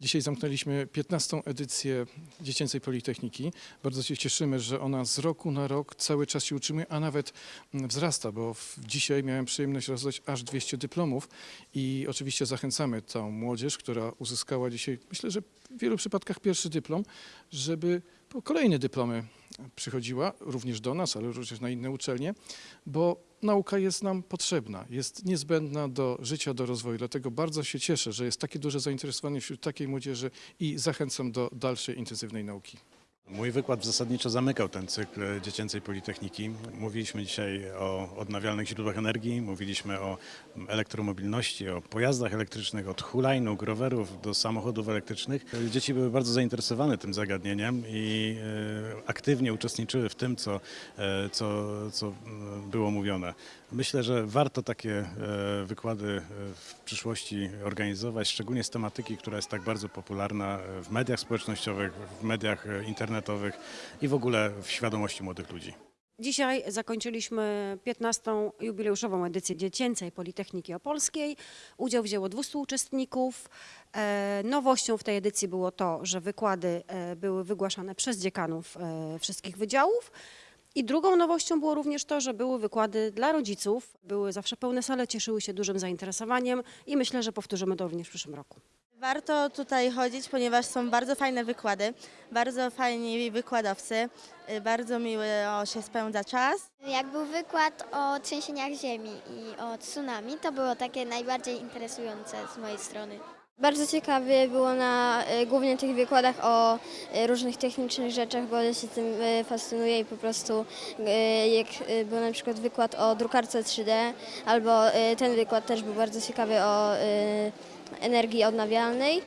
Dzisiaj zamknęliśmy 15. edycję Dziecięcej Politechniki. Bardzo się cieszymy, że ona z roku na rok cały czas się utrzymuje, a nawet mm, wzrasta, bo dzisiaj miałem przyjemność rozdać aż 200 dyplomów i oczywiście zachęcamy tą młodzież, która uzyskała dzisiaj, myślę, że w wielu przypadkach pierwszy dyplom, żeby po kolejne dyplomy przychodziła również do nas, ale również na inne uczelnie, bo nauka jest nam potrzebna, jest niezbędna do życia, do rozwoju. Dlatego bardzo się cieszę, że jest takie duże zainteresowanie wśród takiej młodzieży i zachęcam do dalszej intensywnej nauki. Mój wykład zasadniczo zamykał ten cykl dziecięcej politechniki. Mówiliśmy dzisiaj o odnawialnych źródłach energii, mówiliśmy o elektromobilności, o pojazdach elektrycznych, od hulajnóg, rowerów do samochodów elektrycznych. Dzieci były bardzo zainteresowane tym zagadnieniem i e, aktywnie uczestniczyły w tym, co, e, co, co było mówione. Myślę, że warto takie e, wykłady w przyszłości organizować, szczególnie z tematyki, która jest tak bardzo popularna w mediach społecznościowych, w mediach e, internetowych i w ogóle w świadomości młodych ludzi. Dzisiaj zakończyliśmy 15. jubileuszową edycję Dziecięcej Politechniki Opolskiej. Udział wzięło 200 uczestników. E, Nowością w tej edycji było to, że wykłady e, były wygłaszane przez dziekanów e, wszystkich wydziałów. I drugą nowością było również to, że były wykłady dla rodziców. Były zawsze pełne sale, cieszyły się dużym zainteresowaniem i myślę, że powtórzymy to również w przyszłym roku. Warto tutaj chodzić, ponieważ są bardzo fajne wykłady, bardzo fajni wykładowcy, y, bardzo miło się spędza czas. Jak był wykład o trzęsieniach ziemi i o tsunami, to było takie najbardziej interesujące z mojej strony. Bardzo ciekawie było na e, głównie tych wykładach o e, różnych technicznych rzeczach, bo ja się tym fascynuję i po prostu jak był na przykład wykład o drukarce 3D, albo ten wykład też był bardzo ciekawy o energii odnawialnej.